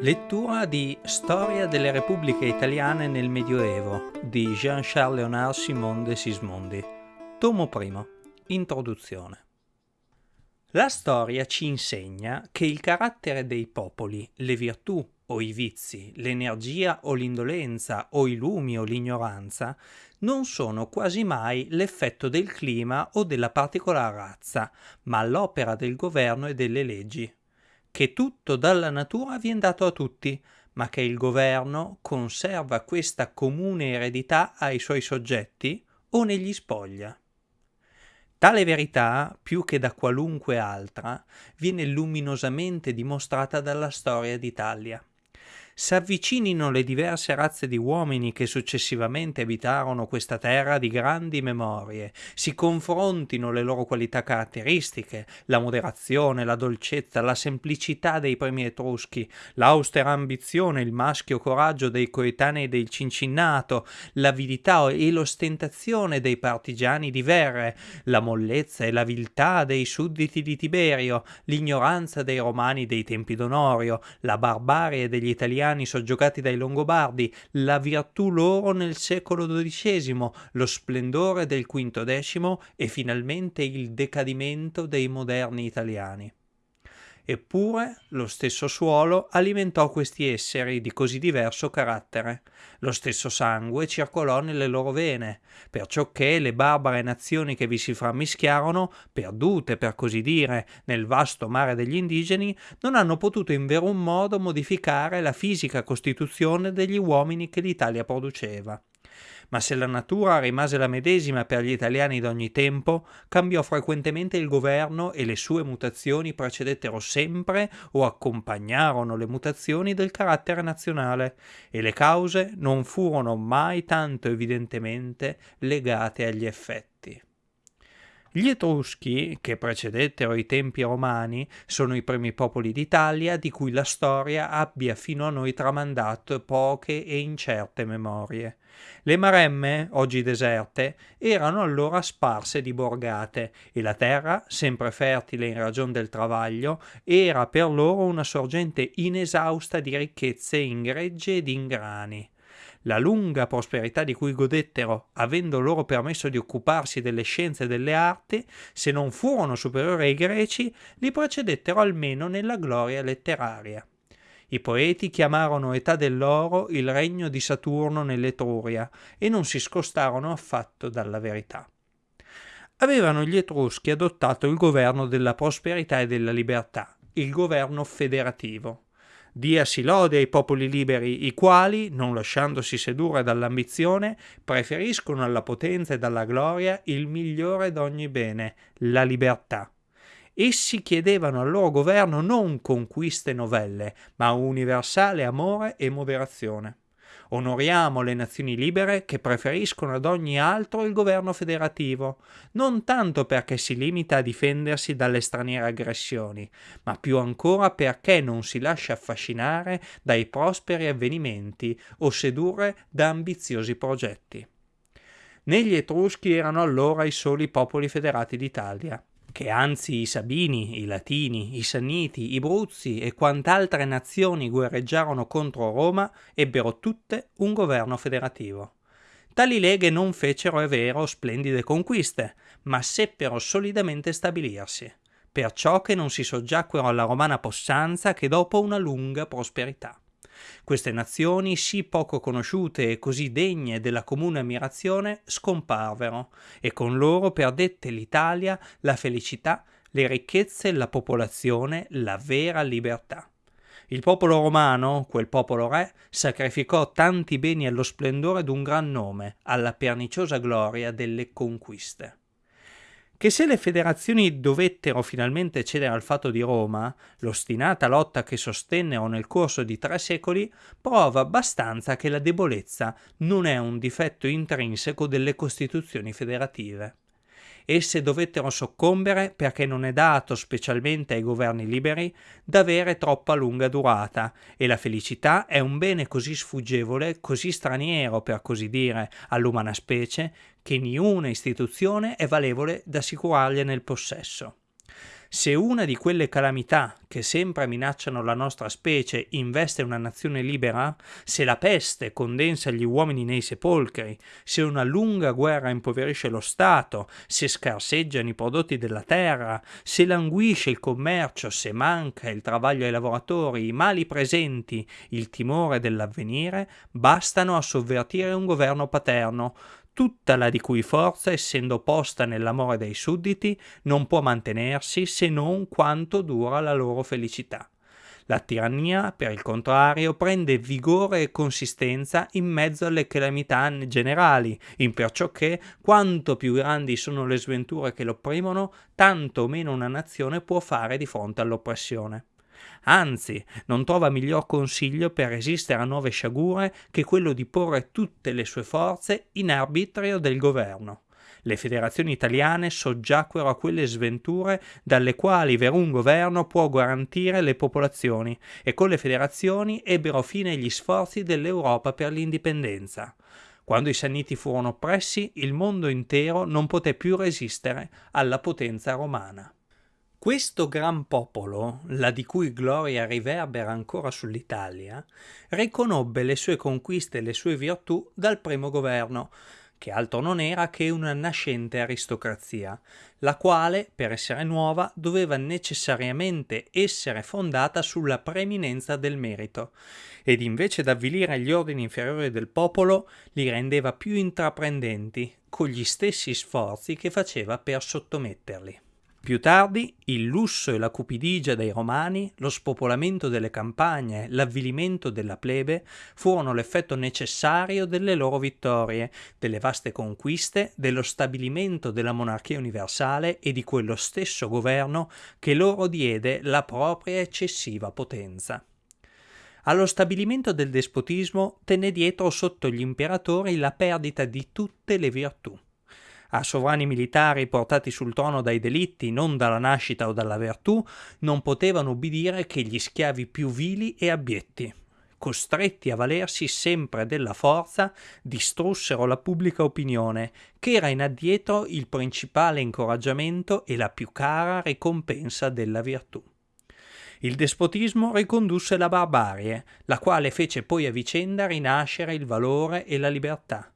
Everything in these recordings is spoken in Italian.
Lettura di Storia delle Repubbliche Italiane nel Medioevo di Jean-Charles Léonard Simon de Sismondi. Tomo I. Introduzione. La storia ci insegna che il carattere dei popoli, le virtù o i vizi, l'energia o l'indolenza o i lumi o l'ignoranza non sono quasi mai l'effetto del clima o della particolare razza, ma l'opera del governo e delle leggi che tutto dalla natura viene dato a tutti, ma che il governo conserva questa comune eredità ai suoi soggetti o negli spoglia. Tale verità, più che da qualunque altra, viene luminosamente dimostrata dalla storia d'Italia s'avvicinino le diverse razze di uomini che successivamente abitarono questa terra di grandi memorie, si confrontino le loro qualità caratteristiche, la moderazione, la dolcezza, la semplicità dei primi etruschi, l'austera ambizione, il maschio coraggio dei coetanei del Cincinnato, l'avidità e l'ostentazione dei partigiani di Verre, la mollezza e la viltà dei sudditi di Tiberio, l'ignoranza dei romani dei tempi d'Onorio, la barbarie degli italiani italiani soggiogati dai Longobardi, la virtù loro nel secolo XII, lo splendore del V e finalmente il decadimento dei moderni italiani. Eppure lo stesso suolo alimentò questi esseri di così diverso carattere. Lo stesso sangue circolò nelle loro vene, perciò che le barbare nazioni che vi si frammischiarono, perdute per così dire nel vasto mare degli indigeni, non hanno potuto in verun modo modificare la fisica costituzione degli uomini che l'Italia produceva ma se la natura rimase la medesima per gli italiani d'ogni tempo, cambiò frequentemente il governo e le sue mutazioni precedettero sempre o accompagnarono le mutazioni del carattere nazionale, e le cause non furono mai tanto evidentemente legate agli effetti. Gli Etruschi, che precedettero i tempi romani, sono i primi popoli d'Italia di cui la storia abbia fino a noi tramandato poche e incerte memorie. Le Maremme, oggi deserte, erano allora sparse di borgate e la terra, sempre fertile in ragione del travaglio, era per loro una sorgente inesausta di ricchezze in gregge ed in grani la lunga prosperità di cui godettero, avendo loro permesso di occuparsi delle scienze e delle arti, se non furono superiori ai greci, li precedettero almeno nella gloria letteraria. I poeti chiamarono età dell'oro il regno di Saturno nell'Etruria e non si scostarono affatto dalla verità. Avevano gli Etruschi adottato il governo della prosperità e della libertà, il governo federativo. Diasi lode ai popoli liberi, i quali, non lasciandosi sedurre dall'ambizione, preferiscono alla potenza e alla gloria il migliore d'ogni bene, la libertà. Essi chiedevano al loro governo non conquiste novelle, ma universale amore e moderazione. Onoriamo le nazioni libere che preferiscono ad ogni altro il governo federativo, non tanto perché si limita a difendersi dalle straniere aggressioni, ma più ancora perché non si lascia affascinare dai prosperi avvenimenti o sedurre da ambiziosi progetti. Negli Etruschi erano allora i soli popoli federati d'Italia che anzi i Sabini, i Latini, i Sanniti, i Bruzzi e quant'altre nazioni guerreggiarono contro Roma ebbero tutte un governo federativo. Tali leghe non fecero, è vero, splendide conquiste, ma seppero solidamente stabilirsi, perciò che non si soggiacquero alla romana possanza che dopo una lunga prosperità. Queste nazioni, sì poco conosciute e così degne della comune ammirazione, scomparvero, e con loro perdette l'Italia la felicità, le ricchezze, la popolazione, la vera libertà. Il popolo romano, quel popolo re, sacrificò tanti beni allo splendore d'un gran nome, alla perniciosa gloria delle conquiste che se le federazioni dovettero finalmente cedere al fatto di Roma, l'ostinata lotta che sostennero nel corso di tre secoli prova abbastanza che la debolezza non è un difetto intrinseco delle costituzioni federative esse dovettero soccombere perché non è dato, specialmente ai governi liberi, d'avere troppa lunga durata, e la felicità è un bene così sfuggevole, così straniero, per così dire, all'umana specie, che niuna istituzione è valevole d'assicurargliene il possesso. Se una di quelle calamità che sempre minacciano la nostra specie investe una nazione libera, se la peste condensa gli uomini nei sepolcri, se una lunga guerra impoverisce lo Stato, se scarseggiano i prodotti della terra, se languisce il commercio, se manca il travaglio ai lavoratori, i mali presenti, il timore dell'avvenire, bastano a sovvertire un governo paterno, tutta la di cui forza, essendo posta nell'amore dei sudditi, non può mantenersi se non quanto dura la loro felicità. La tirannia, per il contrario, prende vigore e consistenza in mezzo alle calamità generali, in perciò che, quanto più grandi sono le sventure che l'opprimono, tanto meno una nazione può fare di fronte all'oppressione anzi non trova miglior consiglio per resistere a nuove sciagure che quello di porre tutte le sue forze in arbitrio del governo. Le federazioni italiane soggiacquero a quelle sventure dalle quali un governo può garantire le popolazioni e con le federazioni ebbero fine gli sforzi dell'Europa per l'indipendenza. Quando i Sanniti furono oppressi, il mondo intero non poté più resistere alla potenza romana. Questo gran popolo, la di cui gloria riverbera ancora sull'Italia, riconobbe le sue conquiste e le sue virtù dal primo governo, che altro non era che una nascente aristocrazia, la quale, per essere nuova, doveva necessariamente essere fondata sulla preeminenza del merito, ed invece d'avvilire gli ordini inferiori del popolo, li rendeva più intraprendenti, con gli stessi sforzi che faceva per sottometterli. Più tardi, il lusso e la cupidigia dei romani, lo spopolamento delle campagne, l'avvilimento della plebe furono l'effetto necessario delle loro vittorie, delle vaste conquiste, dello stabilimento della monarchia universale e di quello stesso governo che loro diede la propria eccessiva potenza. Allo stabilimento del despotismo tenne dietro sotto gli imperatori la perdita di tutte le virtù a sovrani militari portati sul trono dai delitti, non dalla nascita o dalla virtù, non potevano ubbidire che gli schiavi più vili e abietti. Costretti a valersi sempre della forza, distrussero la pubblica opinione, che era in addietro il principale incoraggiamento e la più cara ricompensa della virtù. Il despotismo ricondusse la barbarie, la quale fece poi a vicenda rinascere il valore e la libertà.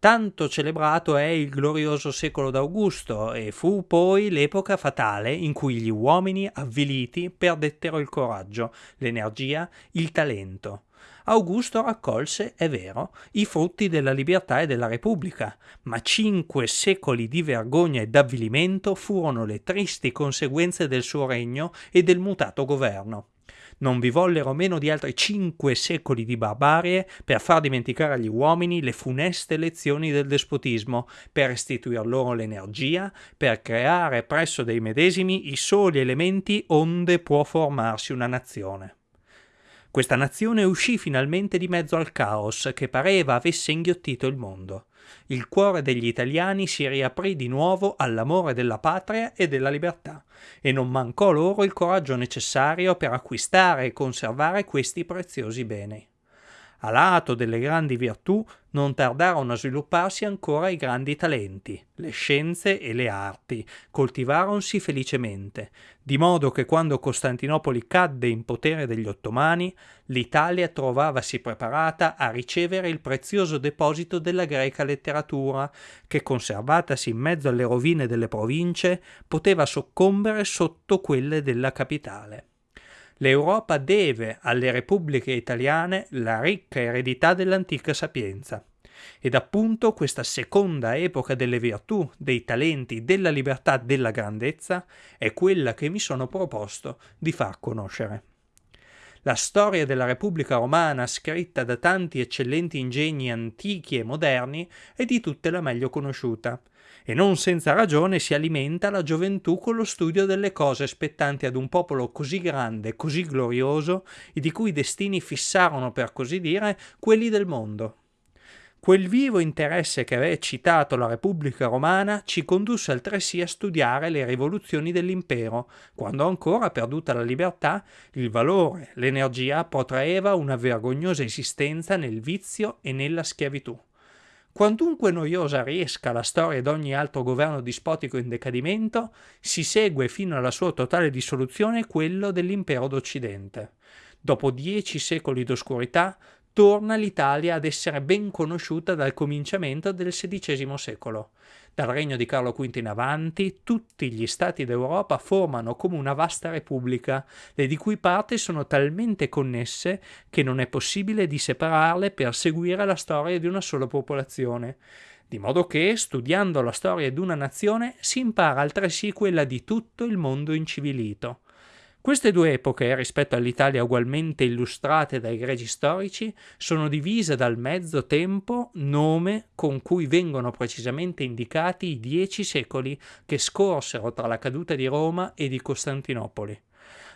Tanto celebrato è il glorioso secolo d'Augusto e fu poi l'epoca fatale in cui gli uomini avviliti perdettero il coraggio, l'energia, il talento. Augusto raccolse, è vero, i frutti della libertà e della Repubblica, ma cinque secoli di vergogna e d'avvilimento furono le tristi conseguenze del suo regno e del mutato governo non vi vollero meno di altri cinque secoli di barbarie per far dimenticare agli uomini le funeste lezioni del despotismo, per restituir loro l'energia, per creare presso dei medesimi i soli elementi onde può formarsi una nazione. Questa nazione uscì finalmente di mezzo al caos che pareva avesse inghiottito il mondo. Il cuore degli italiani si riaprì di nuovo all'amore della patria e della libertà, e non mancò loro il coraggio necessario per acquistare e conservare questi preziosi beni. A lato delle grandi virtù non tardarono a svilupparsi ancora i grandi talenti, le scienze e le arti, coltivaronsi felicemente, di modo che quando Costantinopoli cadde in potere degli ottomani, l'Italia trovavasi preparata a ricevere il prezioso deposito della greca letteratura, che conservatasi in mezzo alle rovine delle province, poteva soccombere sotto quelle della capitale. L'Europa deve alle repubbliche italiane la ricca eredità dell'antica sapienza. Ed appunto questa seconda epoca delle virtù, dei talenti, della libertà, della grandezza è quella che mi sono proposto di far conoscere. La storia della Repubblica Romana, scritta da tanti eccellenti ingegni antichi e moderni, è di tutte la meglio conosciuta, e non senza ragione si alimenta la gioventù con lo studio delle cose spettanti ad un popolo così grande, così glorioso, e di cui destini fissarono, per così dire, quelli del mondo. Quel vivo interesse che aveva eccitato la Repubblica Romana ci condusse altresì a studiare le rivoluzioni dell'impero, quando ancora, perduta la libertà, il valore, l'energia protraeva una vergognosa esistenza nel vizio e nella schiavitù. Quantunque noiosa riesca la storia di ogni altro governo dispotico in decadimento, si segue fino alla sua totale dissoluzione quello dell'impero d'Occidente. Dopo dieci secoli d'oscurità, torna l'Italia ad essere ben conosciuta dal cominciamento del XVI secolo. Dal regno di Carlo V in avanti, tutti gli stati d'Europa formano come una vasta repubblica, le di cui parti sono talmente connesse che non è possibile di separarle per seguire la storia di una sola popolazione. Di modo che, studiando la storia di una nazione, si impara altresì quella di tutto il mondo incivilito. Queste due epoche, rispetto all'Italia ugualmente illustrate dai greci storici, sono divise dal mezzo tempo nome con cui vengono precisamente indicati i dieci secoli che scorsero tra la caduta di Roma e di Costantinopoli.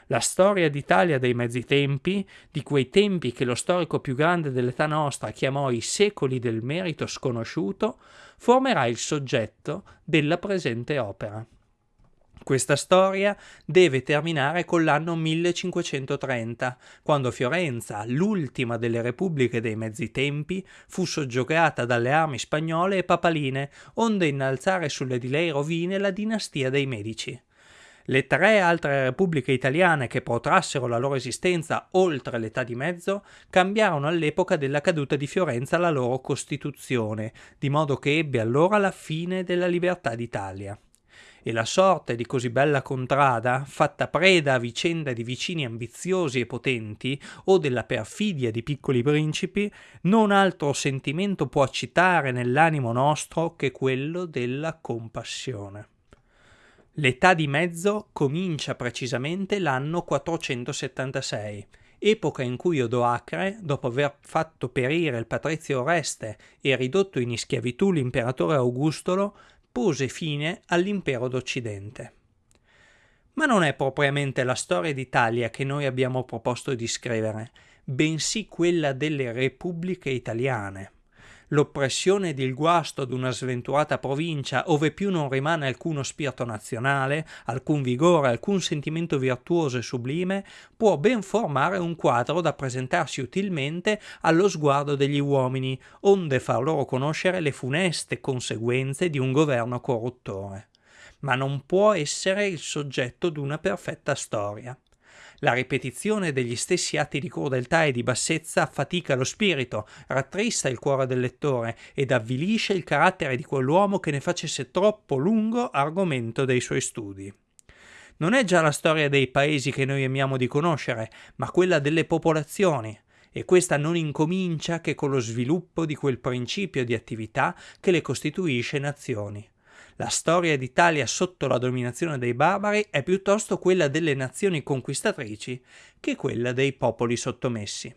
La storia d'Italia dei mezzi tempi, di quei tempi che lo storico più grande dell'età nostra chiamò i secoli del merito sconosciuto, formerà il soggetto della presente opera. Questa storia deve terminare con l'anno 1530, quando Fiorenza, l'ultima delle repubbliche dei mezzi tempi, fu soggiogata dalle armi spagnole e papaline, onde innalzare sulle di lei rovine la dinastia dei Medici. Le tre altre repubbliche italiane che protrassero la loro esistenza oltre l'età di mezzo cambiarono all'epoca della caduta di Fiorenza la loro costituzione, di modo che ebbe allora la fine della libertà d'Italia e la sorte di così bella contrada, fatta preda a vicenda di vicini ambiziosi e potenti o della perfidia di piccoli principi, non altro sentimento può accitare nell'animo nostro che quello della compassione. L'età di mezzo comincia precisamente l'anno 476, epoca in cui Odoacre, dopo aver fatto perire il patrizio Oreste e ridotto in schiavitù l'imperatore Augustolo, pose fine all'impero d'Occidente. Ma non è propriamente la storia d'Italia che noi abbiamo proposto di scrivere, bensì quella delle repubbliche italiane l'oppressione ed il guasto ad una sventurata provincia ove più non rimane alcuno spirito nazionale, alcun vigore, alcun sentimento virtuoso e sublime, può ben formare un quadro da presentarsi utilmente allo sguardo degli uomini, onde far loro conoscere le funeste conseguenze di un governo corruttore. Ma non può essere il soggetto d'una perfetta storia. La ripetizione degli stessi atti di crudeltà e di bassezza affatica lo spirito, rattrista il cuore del lettore ed avvilisce il carattere di quell'uomo che ne facesse troppo lungo argomento dei suoi studi. Non è già la storia dei paesi che noi amiamo di conoscere, ma quella delle popolazioni, e questa non incomincia che con lo sviluppo di quel principio di attività che le costituisce nazioni. La storia d'Italia sotto la dominazione dei barbari è piuttosto quella delle nazioni conquistatrici che quella dei popoli sottomessi.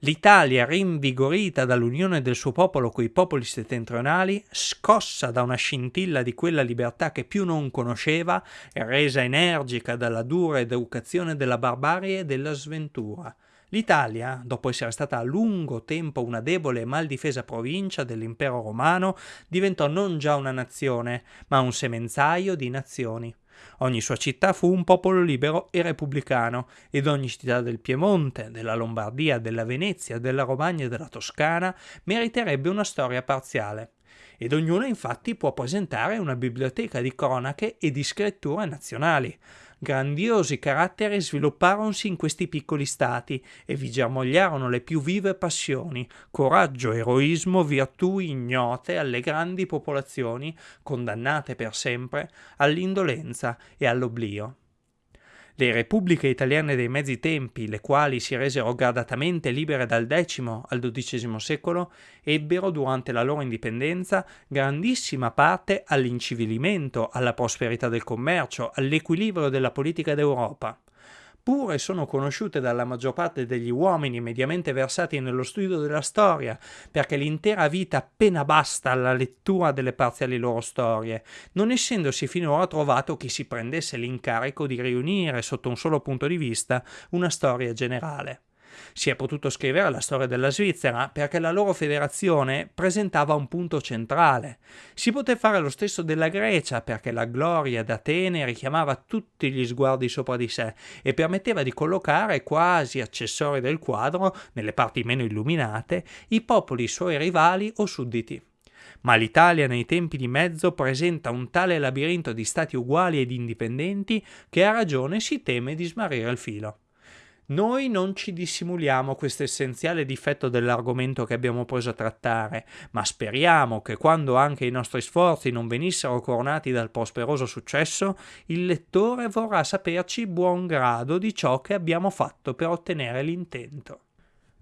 L'Italia, rinvigorita dall'unione del suo popolo coi popoli settentrionali, scossa da una scintilla di quella libertà che più non conosceva e resa energica dalla dura educazione della barbarie e della sventura, L'Italia, dopo essere stata a lungo tempo una debole e mal difesa provincia dell'impero romano, diventò non già una nazione, ma un semenzaio di nazioni. Ogni sua città fu un popolo libero e repubblicano, ed ogni città del Piemonte, della Lombardia, della Venezia, della Romagna e della Toscana meriterebbe una storia parziale. Ed ognuno infatti può presentare una biblioteca di cronache e di scritture nazionali. Grandiosi caratteri svilupparono-si in questi piccoli stati e vi germogliarono le più vive passioni, coraggio, eroismo, virtù ignote alle grandi popolazioni, condannate per sempre all'indolenza e all'oblio. Le repubbliche italiane dei mezzi tempi, le quali si resero gradatamente libere dal X al XII secolo, ebbero durante la loro indipendenza grandissima parte all'incivilimento, alla prosperità del commercio, all'equilibrio della politica d'Europa pure sono conosciute dalla maggior parte degli uomini mediamente versati nello studio della storia, perché l'intera vita appena basta alla lettura delle parziali loro storie, non essendosi finora trovato chi si prendesse l'incarico di riunire sotto un solo punto di vista una storia generale. Si è potuto scrivere la storia della Svizzera perché la loro federazione presentava un punto centrale. Si poté fare lo stesso della Grecia perché la gloria d'Atene richiamava tutti gli sguardi sopra di sé e permetteva di collocare quasi accessori del quadro, nelle parti meno illuminate, i popoli suoi rivali o sudditi ma l'Italia nei tempi di mezzo presenta un tale labirinto di stati uguali ed indipendenti che a ragione si teme di smarrire il filo. Noi non ci dissimuliamo questo essenziale difetto dell'argomento che abbiamo preso a trattare, ma speriamo che quando anche i nostri sforzi non venissero coronati dal prosperoso successo, il lettore vorrà saperci buon grado di ciò che abbiamo fatto per ottenere l'intento.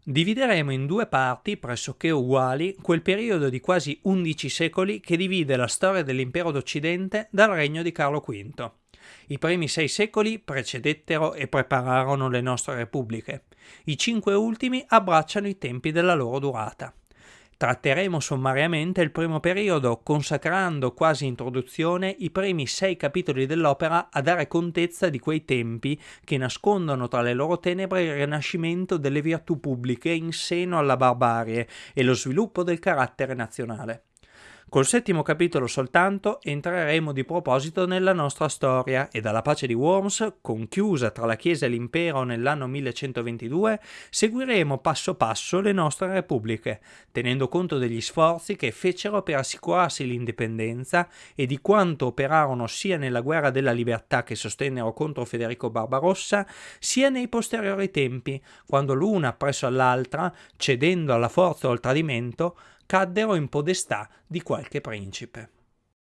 Divideremo in due parti pressoché uguali quel periodo di quasi 11 secoli che divide la storia dell'impero d'Occidente dal regno di Carlo V. I primi sei secoli precedettero e prepararono le nostre repubbliche. I cinque ultimi abbracciano i tempi della loro durata. Tratteremo sommariamente il primo periodo, consacrando quasi introduzione i primi sei capitoli dell'opera a dare contezza di quei tempi che nascondono tra le loro tenebre il rinascimento delle virtù pubbliche in seno alla barbarie e lo sviluppo del carattere nazionale. Col settimo capitolo soltanto entreremo di proposito nella nostra storia e dalla pace di Worms, conchiusa tra la Chiesa e l'impero nell'anno 1122, seguiremo passo passo le nostre repubbliche, tenendo conto degli sforzi che fecero per assicurarsi l'indipendenza e di quanto operarono sia nella guerra della libertà che sostennero contro Federico Barbarossa, sia nei posteriori tempi, quando l'una presso all'altra, cedendo alla forza o al tradimento, caddero in podestà di qualche principe.